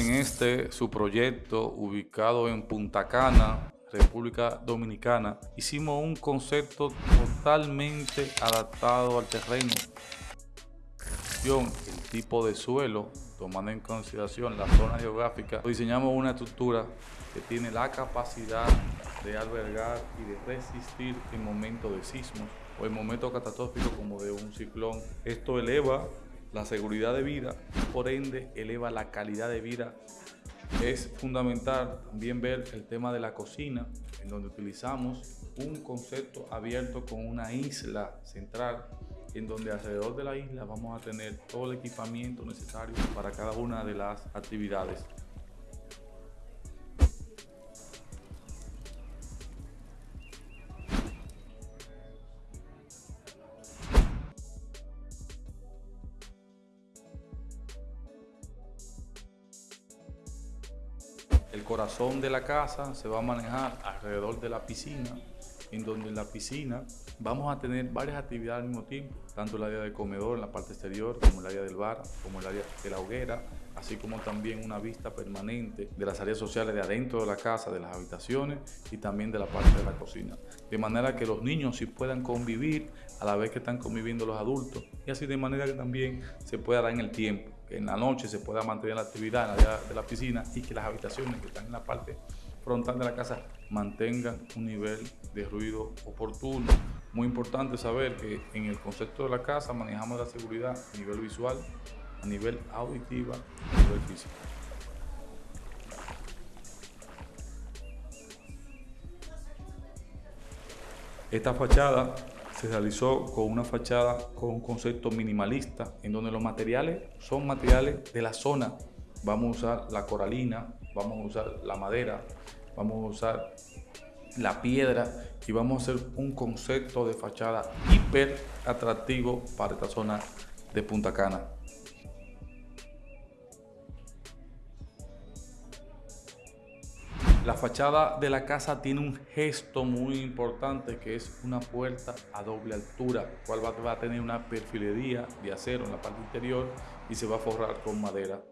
en este su proyecto ubicado en Punta Cana, República Dominicana, hicimos un concepto totalmente adaptado al terreno. El tipo de suelo, tomando en consideración la zona geográfica, diseñamos una estructura que tiene la capacidad de albergar y de resistir en momentos de sismos o en momentos catastróficos como de un ciclón. Esto eleva la seguridad de vida, por ende eleva la calidad de vida. Es fundamental también ver el tema de la cocina, en donde utilizamos un concepto abierto con una isla central, en donde alrededor de la isla vamos a tener todo el equipamiento necesario para cada una de las actividades. Corazón de la casa se va a manejar alrededor de la piscina, en donde en la piscina vamos a tener varias actividades al mismo tiempo, tanto el área de comedor en la parte exterior, como el área del bar, como el área de la hoguera, así como también una vista permanente de las áreas sociales de adentro de la casa, de las habitaciones y también de la parte de la cocina. De manera que los niños sí puedan convivir a la vez que están conviviendo los adultos y así de manera que también se pueda dar en el tiempo en la noche se pueda mantener la actividad en la área de la piscina y que las habitaciones que están en la parte frontal de la casa mantengan un nivel de ruido oportuno. Muy importante saber que en el concepto de la casa manejamos la seguridad a nivel visual, a nivel auditiva y a nivel físico. Esta fachada se realizó con una fachada con un concepto minimalista, en donde los materiales son materiales de la zona. Vamos a usar la coralina, vamos a usar la madera, vamos a usar la piedra y vamos a hacer un concepto de fachada hiper atractivo para esta zona de Punta Cana. La fachada de la casa tiene un gesto muy importante que es una puerta a doble altura, cual va a tener una perfilería de acero en la parte interior y se va a forrar con madera.